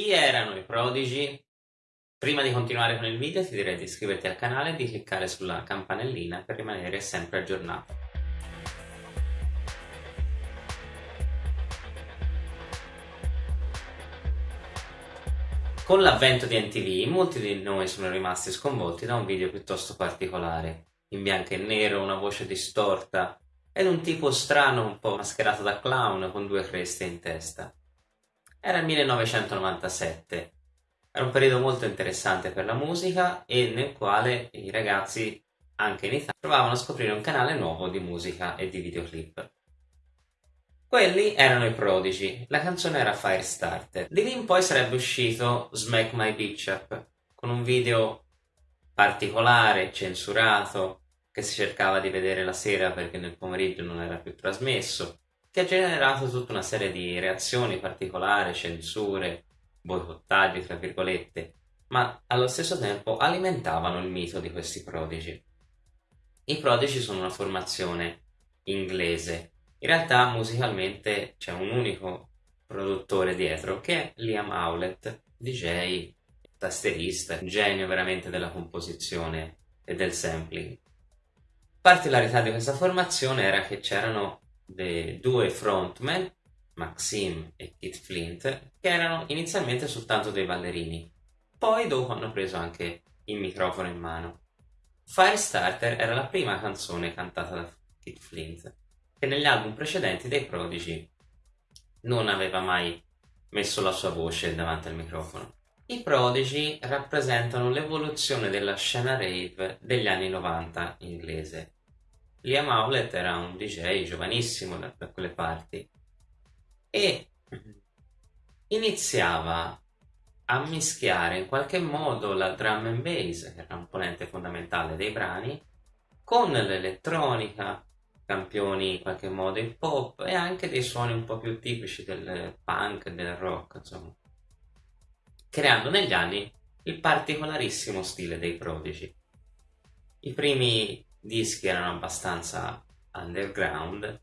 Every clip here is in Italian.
Chi erano i prodigi? Prima di continuare con il video ti direi di iscriverti al canale e di cliccare sulla campanellina per rimanere sempre aggiornato. Con l'avvento di NTV molti di noi sono rimasti sconvolti da un video piuttosto particolare, in bianco e nero, una voce distorta ed un tipo strano un po' mascherato da clown con due creste in testa. Era il 1997 era un periodo molto interessante per la musica e nel quale i ragazzi, anche in Italia, provavano a scoprire un canale nuovo di musica e di videoclip. Quelli erano i prodigi, la canzone era Firestarter. Di lì in poi sarebbe uscito Smack My Bitch Up, con un video particolare, censurato, che si cercava di vedere la sera perché nel pomeriggio non era più trasmesso, che ha generato tutta una serie di reazioni particolari, censure, boicottaggi, tra virgolette, ma allo stesso tempo alimentavano il mito di questi prodigi. I prodigi sono una formazione inglese, in realtà musicalmente c'è un unico produttore dietro che è Liam Howlett, DJ, tasterista, genio veramente della composizione e del sampling. Particolarità di questa formazione era che c'erano due frontman Maxim e Kit Flint, che erano inizialmente soltanto dei ballerini, poi dopo hanno preso anche il microfono in mano. Firestarter era la prima canzone cantata da Kit Flint, che negli album precedenti dei Prodigy non aveva mai messo la sua voce davanti al microfono. I Prodigy rappresentano l'evoluzione della scena rave degli anni 90 inglese. Liam Howlett era un DJ giovanissimo da, da quelle parti e iniziava a mischiare in qualche modo la drum and bass, che era un componente fondamentale dei brani, con l'elettronica, campioni in qualche modo il pop e anche dei suoni un po' più tipici del punk, del rock, insomma, creando negli anni il particolarissimo stile dei prodigi. I primi dischi erano abbastanza underground,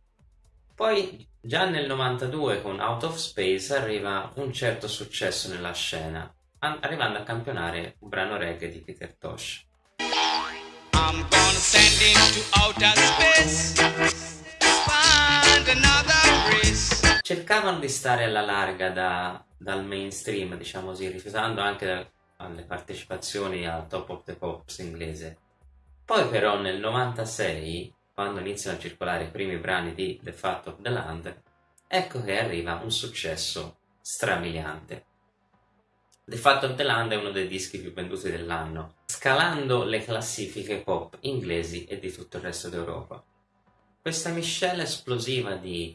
poi già nel 92 con Out of Space arriva un certo successo nella scena, arrivando a campionare un brano reggae di Peter Tosh. Cercavano di stare alla larga da, dal mainstream, diciamo così, rifiutando anche alle partecipazioni al Top of the Pops inglese. Poi però nel 96 quando iniziano a circolare i primi brani di The Fat of the Land, ecco che arriva un successo strabiliante. The Fat of the Land è uno dei dischi più venduti dell'anno, scalando le classifiche pop inglesi e di tutto il resto d'Europa. Questa miscela esplosiva di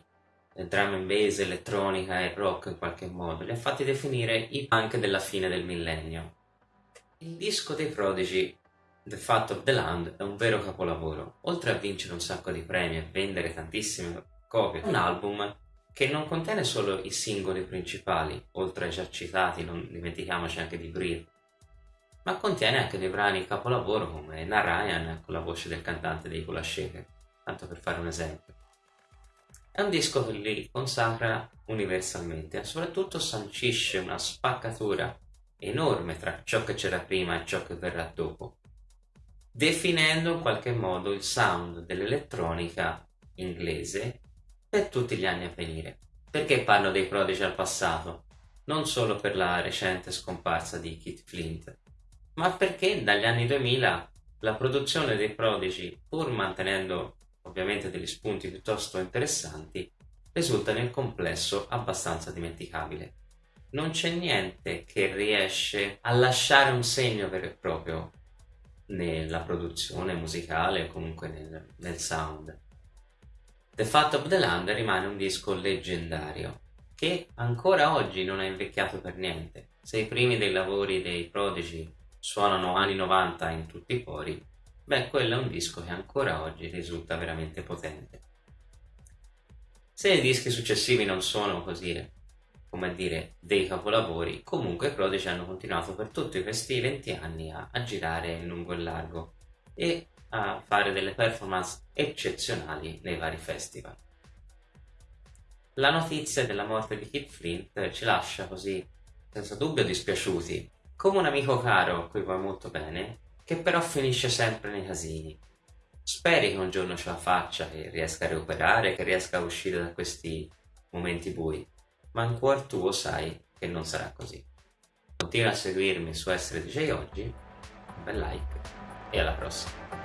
eh, drum and bass, elettronica e rock in qualche modo li ha fatti definire i punk della fine del millennio. Il disco dei Prodigy The Fat of the Land è un vero capolavoro. Oltre a vincere un sacco di premi e vendere tantissime copie, un album che non contiene solo i singoli principali, oltre ai già citati, non dimentichiamoci anche di Breathe, ma contiene anche dei brani capolavoro come Narayan con la voce del cantante dei Kula Shaker, tanto per fare un esempio. È un disco che li consacra universalmente e soprattutto sancisce una spaccatura enorme tra ciò che c'era prima e ciò che verrà dopo definendo in qualche modo il sound dell'elettronica inglese per tutti gli anni a venire. Perché parlo dei Prodigy al passato? Non solo per la recente scomparsa di Kit Flint, ma perché dagli anni 2000 la produzione dei Prodigy, pur mantenendo ovviamente degli spunti piuttosto interessanti, risulta nel complesso abbastanza dimenticabile. Non c'è niente che riesce a lasciare un segno vero e proprio nella produzione musicale o comunque nel, nel sound. The Fat of the Land rimane un disco leggendario che ancora oggi non è invecchiato per niente. Se i primi dei lavori dei Prodigy suonano anni 90 in tutti i pori, beh, quello è un disco che ancora oggi risulta veramente potente. Se i dischi successivi non sono così come a dire, dei capolavori, comunque i Prodigy hanno continuato per tutti questi 20 anni a, a girare in lungo e largo e a fare delle performance eccezionali nei vari festival. La notizia della morte di Kip Flint ci lascia così senza dubbio dispiaciuti, come un amico caro a cui vuoi molto bene, che però finisce sempre nei casini. Speri che un giorno ce la faccia, che riesca a recuperare, che riesca a uscire da questi momenti bui, ma in cuor tuo sai che non sarà così. Continua a seguirmi su Essere DJ Oggi, un bel like e alla prossima.